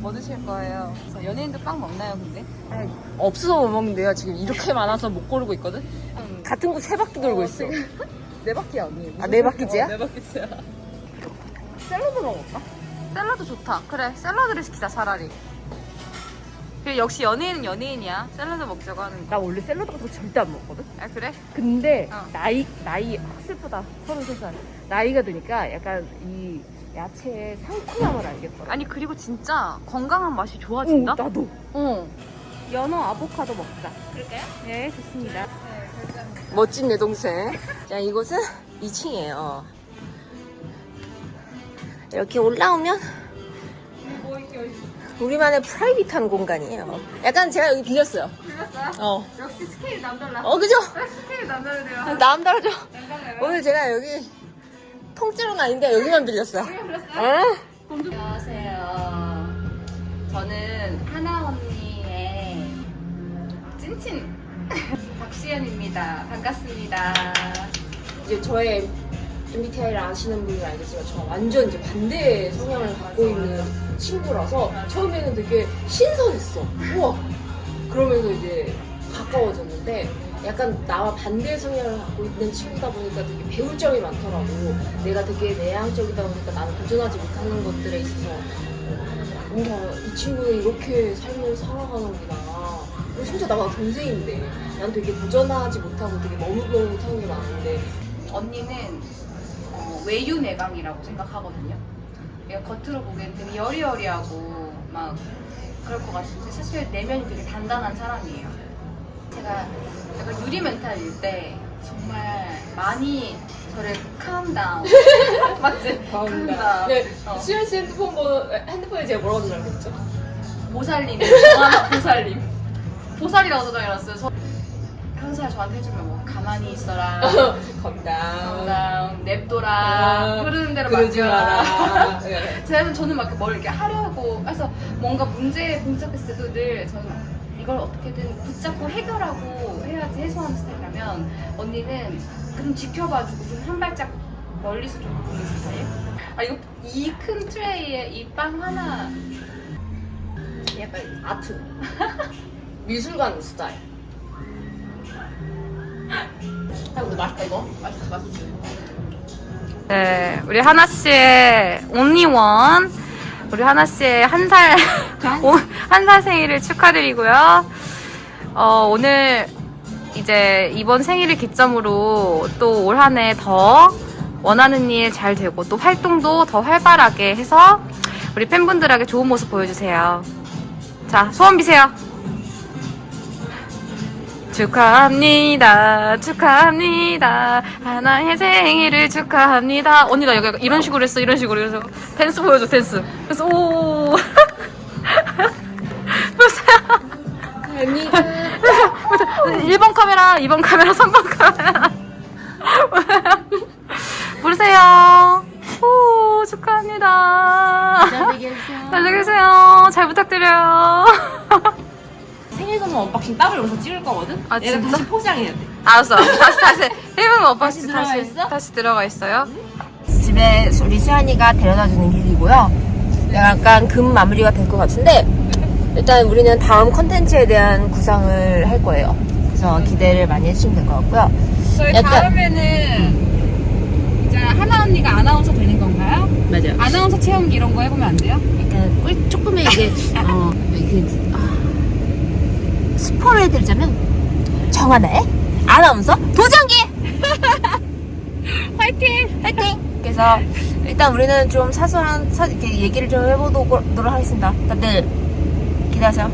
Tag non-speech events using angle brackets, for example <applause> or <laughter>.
뭐 드실 거예요? 저 연예인도 빵 먹나요, 근데? 없어서 못 먹는데요. 지금 이렇게 많아서 못 고르고 있거든. 같은 곳 세 바퀴 돌고 있어. <laughs> 네 바퀴야, 언니. 아, 네 바퀴째야? 네 바퀴째야. 샐러드 먹을까? 샐러드 좋다. 그래, 샐러드를 시키자, 차라리. 그래, 역시 연예인은 연예인이야. 샐러드 먹자고 하는 거. 나 원래 샐러드 같은 거 절대 안 먹거든. 아, 그래? 근데 어. 나이 나이 확 슬프다. 33살. 나이가 드니까 약간 이 야채의 상큼함을 알겠더라. 아니, 그리고 진짜 건강한 맛이 오, 좋아진다? 나도. 어. 연어 아보카도 먹자. 그럴까요? 네, 좋습니다. 네. 멋진 내 동생. 자, 이곳은 2층이에요. 이렇게 올라오면 우리만의 프라이빗한 공간이에요. 약간 제가 여기 빌렸어요. 들렸어요? 어. 역시 스케일이 남달라. 어, 그죠? 스케일이 남다르네요. 남다르죠? 남달라요. 오늘 제가 여기 통째로는 아닌데 여기만 빌렸어요. 어? 안녕하세요. 저는 하나 언니의 찐친 <laughs> 박시연입니다. 반갑습니다. 이제 저의 MBTI를 아시는 분이 알겠지만 저 완전 이제 반대 성향을 갖고 있는 친구라서 처음에는 되게 신선했어. 우와! 그러면서 이제 약간 나와 반대 성향을 갖고 있는 친구다 보니까 되게 배울 점이 많더라고. 내가 되게 내향적이다 보니까 나는 도전하지 못하는 것들에 있어서 뭔가 이 친구는 이렇게 삶을 살아가는구나. 그리고 심지어 나보다 동생인데 난 되게 도전하지 못하고 되게 머뭇머뭇한 게 많은데 언니는 어, 외유 내강이라고 생각하거든요. 얘가 겉으로 보기엔 되게 여리여리하고 막 그럴 것 같은데 사실 내면이 되게 단단한 사람이에요. 제가 약간 유리 멘탈일 때 정말 많이 저를 down <laughs> 맞지? down. 네, 어. 수현 씨 핸드폰 번호, 핸드폰에 제가 뭐라고 적었죠? 보살님, 정하나 보살님. 보살이라고 저장해놨어요. 저 항상 저한테 해주면 뭐 가만히 있어라. <laughs> 다음 냅둬라, 아, 흐르는 대로 그러지 맡겨라. 저는 <laughs> 저는 막 뭘 이렇게 하려고 해서 뭔가 문제에 봉착했을 때도 늘 저는 이걸 어떻게든 붙잡고 해결하고 해야지 해소하는 스타일이라면 언니는 그럼 지켜봐주고 좀 한 발짝 멀리서 좀 보는 스타일? 아 이거 이 큰 트레이에 이 빵 하나 약간 아트. <laughs> 미술관 스타일. 아, 근데 맛있다, 이거. 맛있어 맛있어 네 우리 하나 씨의 온리원 우리 하나 씨의 한 살 <laughs> 한 살 생일을 축하드리고요 어, 오늘 이제 이번 생일을 기점으로 또 올 한 해 더 원하는 일 잘 되고 또 활동도 더 활발하게 해서 우리 팬분들에게 좋은 모습 보여주세요. 자, 소원 비세요. 축하합니다. 축하합니다. 하나의 생일을 축하합니다. 언니 나 여기 이런 식으로 했어. 이런 식으로 해서 댄스 보여줘. 댄스. 그래서 오. 보세요. 아니, 1번 카메라, 2번 카메라, 3번 카메라. <laughs> 부르세요. 오, 축하합니다. 잘 되게 해주세요. 잘 되세요. 잘 부탁드려요. <laughs> 선물 언박싱 따로 여기서 찍을 거거든? 아, 얘가 진짜? 다시 포장해야 돼. 알았어. <laughs> 다시, 다시. 1분 오빠씨 들어가 다시, 있어? 다시 들어가 있어요. 집에 우리 수연이가 데려다 주는 길이고요. 약간 금 마무리가 될 것 같은데 일단 우리는 다음 컨텐츠에 대한 구상을 할 거예요. 그래서 기대를 많이 해주시면 될 것 같고요. 저희 약간- 다음에는 이제 하나 언니가 아나운서 되는 건가요? 맞아요. 아나운서 체험기 이런 거 해보면 안 돼요? 약간 꿀 조금의 이게 <laughs> 어 이게 아, 스포를 해드리자면 정하나의 아나운서 도전기 <laughs> 화이팅! 화이팅! 그래서 일단 우리는 좀 사소한 사, 이렇게 얘기를 좀 해보도록 하겠습니다. 다들 기대하세요.